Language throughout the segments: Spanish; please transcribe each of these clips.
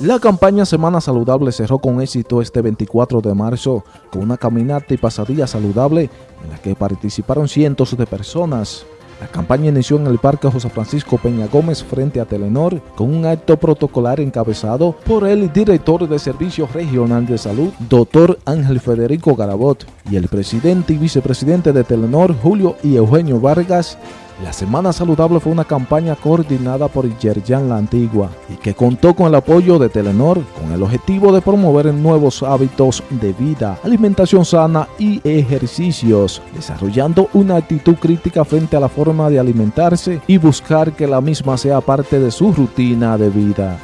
La campaña Semana Saludable cerró con éxito este 24 de marzo con una caminata y pasadilla saludable en la que participaron cientos de personas. La campaña inició en el Parque José Francisco Peña Gómez frente a Telenor con un acto protocolar encabezado por el director de Servicio Regional de Salud, doctor Ángel Federico Garabot, y el presidente y vicepresidente de Telenor, Julio y Eugenio Vargas, la Semana Saludable fue una campaña coordinada por Yerjan La Antigua y que contó con el apoyo de Telenor con el objetivo de promover nuevos hábitos de vida, alimentación sana y ejercicios, desarrollando una actitud crítica frente a la forma de alimentarse y buscar que la misma sea parte de su rutina de vida.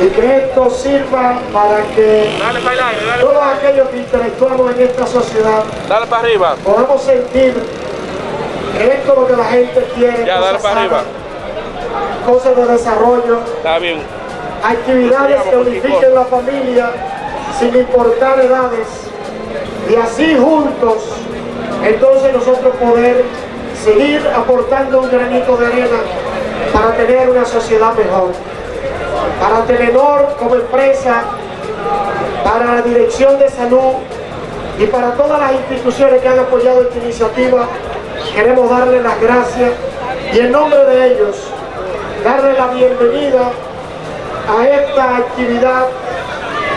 Y que esto sirva para que todos aquellos que interactuamos en esta sociedad podamos sentir esto es lo que la gente quiere. Ya, dale para. Cosas de desarrollo. Está bien. Actividades que unifiquen la familia sin importar edades. Y así juntos, entonces nosotros poder seguir aportando un granito de arena para tener una sociedad mejor. Para Telenor como empresa, para la Dirección de Salud y para todas las instituciones que han apoyado esta iniciativa, queremos darle las gracias y en nombre de ellos darle la bienvenida a esta actividad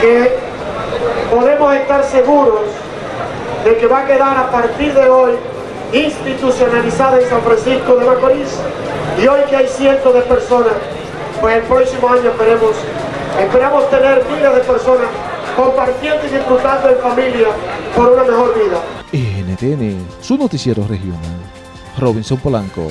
que podemos estar seguros de que va a quedar a partir de hoy institucionalizada en San Francisco de Macorís y hoy que hay cientos de personas, pues el próximo año esperemos, esperamos tener miles de personas compartiendo y disfrutando en familia por una mejor vida. NTN, su noticiero regional. Robinson Polanco.